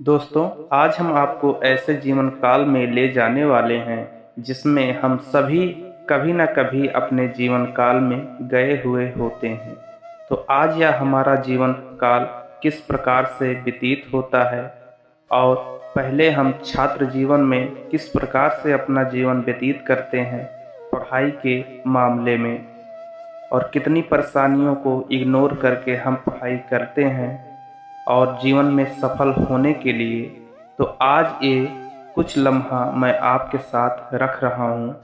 दोस्तों, आज हम आपको ऐसे जीवन काल में ले जाने वाले हैं, जिसमें हम सभी कभी ना कभी अपने जीवन काल में गए हुए होते हैं। तो आज यह हमारा जीवन काल किस प्रकार से व्यतीत होता है, और पहले हम छात्र जीवन में किस प्रकार से अपना जीवन व्यतीत करते हैं, पढ़ाई के मामले में, और कितनी परेशानियों को इग्नोर करके हम पढ़ाई करते हैं और जीवन में सफल होने के लिए तो आज ये कुछ लम्हा मैं आपके साथ रख रहा हूँ।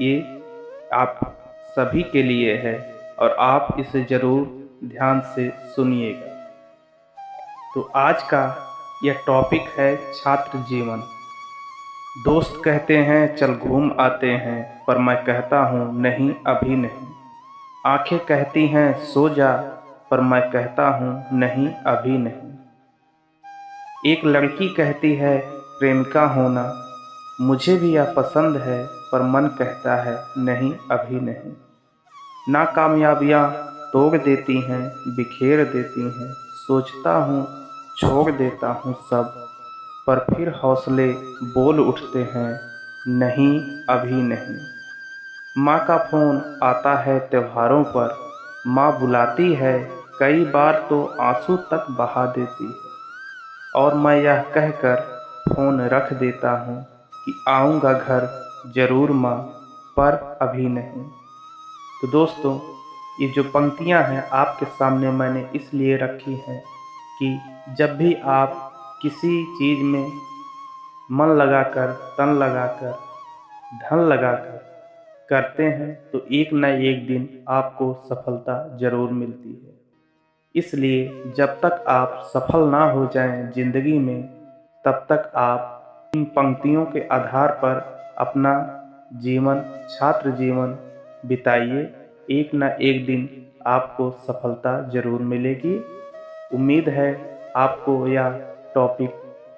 ये आप सभी के लिए है और आप इसे ज़रूर ध्यान से सुनिएगा। तो आज का यह टॉपिक है छात्र जीवन। दोस्त कहते हैं, चल घूम आते हैं, पर मैं कहता हूँ, नहीं, अभी नहीं। आँखें कहती हैं, सो जा। पर मैं कहता हूँ, नहीं, अभी नहीं। एक लड़की कहती है, प्रेमिका होना, मुझे भी यह पसंद है, पर मन कहता है, नहीं, अभी नहीं। नाकामयाबियाँ तोड़ देती हैं, बिखेर देती हैं, सोचता हूँ, छोड़ देता हूँ सब, पर फिर हौसले बोल उठते हैं, नहीं, अभी नहीं। माँ का फ़ोन आता है त्योहारों पर, माँ बुलाती है कई बार तो आँसू तक बहा देती है। और मैं यह कहकर फ़ोन रख देता हूँ कि आऊँगा घर ज़रूर माँ, पर अभी नहीं। तो दोस्तों, ये जो पंक्तियाँ हैं आपके सामने मैंने इसलिए रखी हैं कि जब भी आप किसी चीज़ में मन लगाकर, तन लगाकर, धन लगाकर करते हैं तो एक न एक दिन आपको सफलता ज़रूर मिलती है। इसलिए जब तक आप सफल ना हो जाएँ ज़िंदगी में, तब तक आप इन पंक्तियों के आधार पर अपना जीवन, छात्र जीवन बिताइए। एक ना एक दिन आपको सफलता ज़रूर मिलेगी। उम्मीद है आपको यह टॉपिक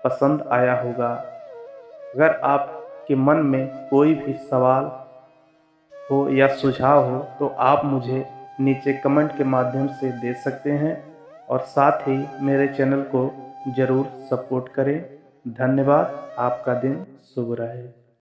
पसंद आया होगा। अगर आपके मन में कोई भी सवाल हो या सुझाव हो तो आप मुझे नीचे कमेंट के माध्यम से दे सकते हैं और साथ ही मेरे चैनल को ज़रूर सपोर्ट करें। धन्यवाद, आपका दिन शुभ रहे।